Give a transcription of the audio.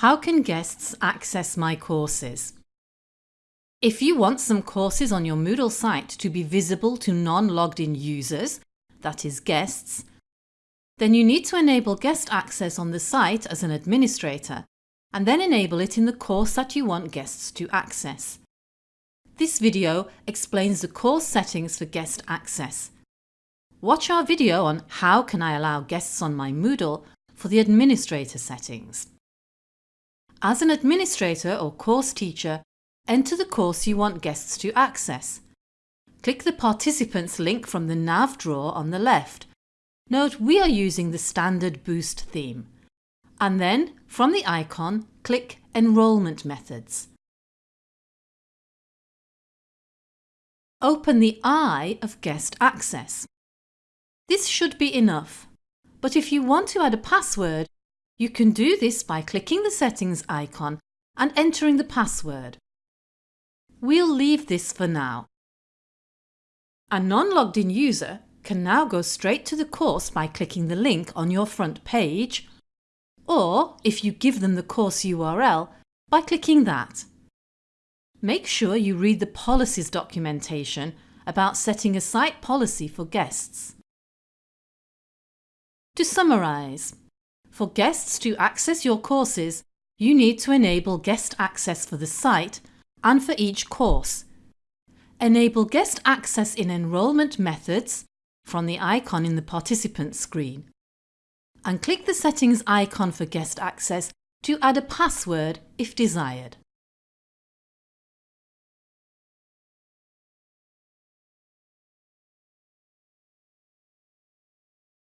How can guests access my courses? If you want some courses on your Moodle site to be visible to non-logged in users, that is guests, then you need to enable guest access on the site as an administrator and then enable it in the course that you want guests to access. This video explains the course settings for guest access. Watch our video on how can I allow guests on my Moodle for the administrator settings. As an administrator or course teacher, enter the course you want guests to access. Click the Participants link from the nav drawer on the left. Note we are using the standard Boost theme. And then, from the icon, click Enrolment Methods. Open the eye of Guest Access. This should be enough, but if you want to add a password, you can do this by clicking the settings icon and entering the password. We'll leave this for now. A non-logged in user can now go straight to the course by clicking the link on your front page or, if you give them the course URL, by clicking that. Make sure you read the policies documentation about setting a site policy for guests. To summarise, for guests to access your courses, you need to enable guest access for the site and for each course. Enable guest access in enrolment methods from the icon in the participant screen and click the settings icon for guest access to add a password if desired.